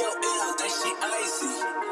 your L, that she icy.